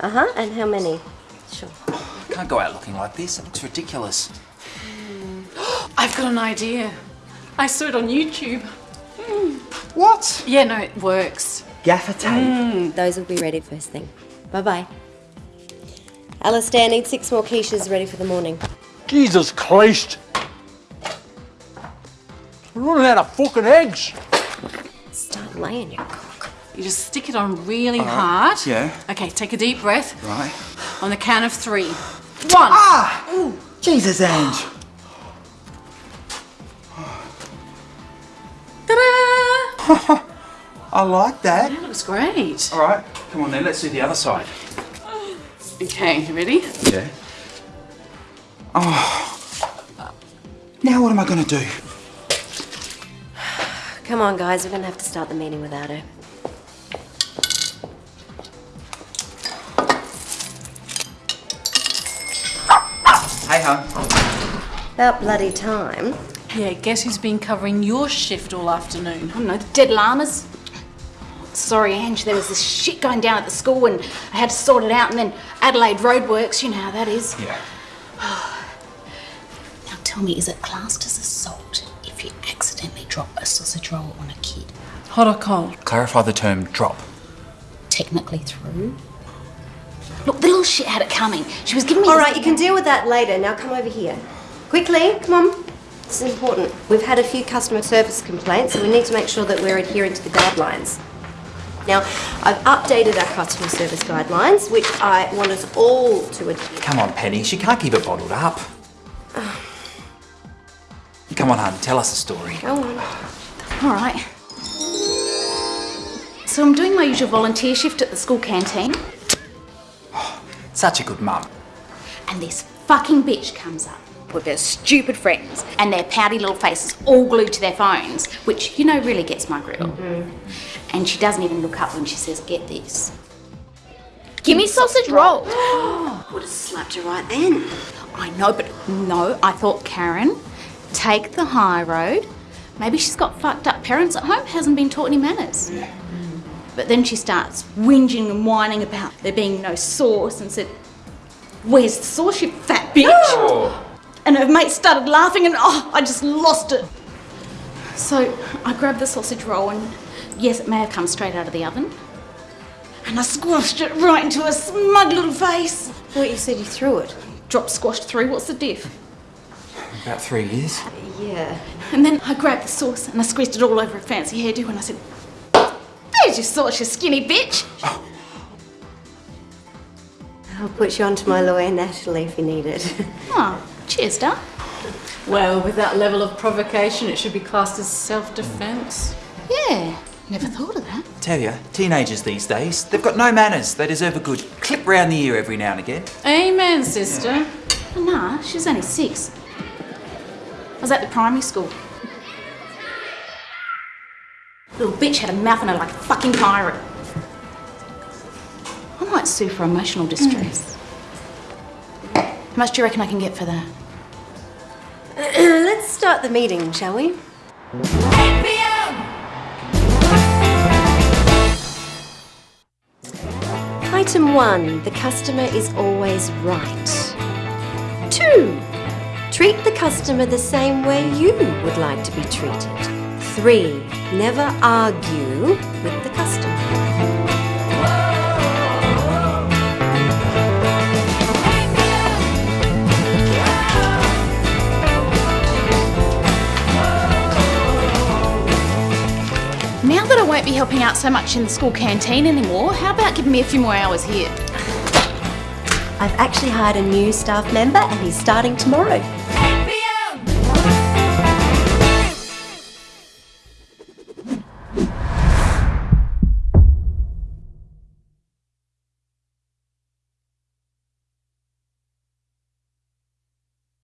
Uh-huh, and how many? Sure. I can't go out looking like this. It looks ridiculous. I've got an idea. I saw it on YouTube. What? Yeah, no, it works. Gaffer tape? Those will be ready first thing. Bye-bye. Alistair, need six more quiches ready for the morning. Jesus Christ! We're running out of fucking eggs. Start laying your cock. You just stick it on really hard. yeah. Okay, take a deep breath. Right. On the count of three. One. Ah! Jesus, Ange. Ta-da! I like that. That looks great. All right, come on then, let's do the other side. Okay, you ready? Yeah. Oh. Now what am I going to do? Come on, guys, we're gonna have to start the meeting without her. Hey. About bloody time. Yeah, guess who's been covering your shift all afternoon? Oh, I don't know, the dead llamas. Sorry, Ange, there was this shit going down at the school and I had to sort it out and then Adelaide Roadworks, you know how that is. Yeah. Now tell me, is it classed as assault if you accidentally drop a sausage roll on a kid? Hot or cold? Clarify the term drop. Technically threw? Look, the little shit had it coming. She was giving me All right, you can deal with that later. Now come over here. Quickly, come on. This is important. We've had a few customer service complaints, so we need to make sure that we're adhering to the guidelines. Now, I've updated our customer service guidelines, which I want us all to adhere Come on, Penny, she can't keep it bottled up. Come on, hon, tell us a story. Go on. All right. So I'm doing my usual volunteer shift at the school canteen Such a good mum. and this fucking bitch comes up with her stupid friends and their pouty little faces all glued to their phones, which, you know, really gets my grill. Mm-hmm. And she doesn't even look up when she says, get this. Give me sausage roll. Would have slapped her right then. I know, but no, I thought, Karen, take the high road. Maybe she's got fucked up parents at home, hasn't been taught any manners. Mm. But then she starts whinging and whining about there being no sauce and said, Where's the sauce, you fat bitch? And her mate started laughing and oh, I just lost it. So I grabbed the sausage roll and yes, it may have come straight out of the oven. And I squashed it right into her smug little face. thought you said you threw it. Drop squashed threw, what's the diff? About three years. Yeah. And then I grabbed the sauce and I squeezed it all over her fancy hairdo and I said, There's your sauce, you skinny bitch. I'll put you on to my lawyer, Natalie, if you need it. Oh, cheers, Dad. Well, with that level of provocation, it should be classed as self-defense. Yeah, never thought of that. Tell you, teenagers these days, they've got no manners. They deserve a good clip round the ear every now and again. Amen, sister. Oh, nah, she's only six. I was at the primary school. Little bitch had a mouth on her like a fucking pirate. I might sue for emotional distress. Mm. How much do you reckon I can get for that? Let's start the meeting, shall we? Item one, the customer is always right. Two, treat the customer the same way you would like to be treated. Three, never argue with the customer. Now that I won't be helping out so much in the school canteen anymore, how about giving me a few more hours here? I've actually hired a new staff member and he's starting tomorrow.